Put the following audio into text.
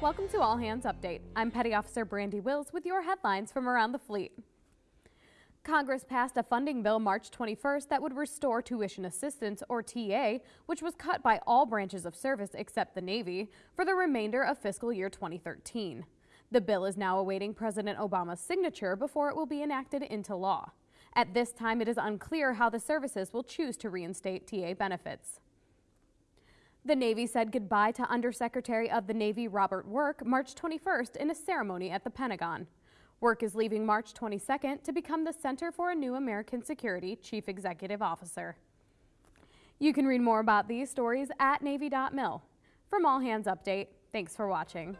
Welcome to All Hands Update. I'm Petty Officer Brandy Wills with your headlines from around the fleet. Congress passed a funding bill March 21st that would restore tuition assistance, or TA, which was cut by all branches of service except the Navy, for the remainder of fiscal year 2013. The bill is now awaiting President Obama's signature before it will be enacted into law. At this time, it is unclear how the services will choose to reinstate TA benefits. The Navy said goodbye to Undersecretary of the Navy Robert Work March 21st in a ceremony at the Pentagon. Work is leaving March 22nd to become the Center for a New American Security Chief Executive Officer. You can read more about these stories at Navy.mil. From All Hands Update, thanks for watching.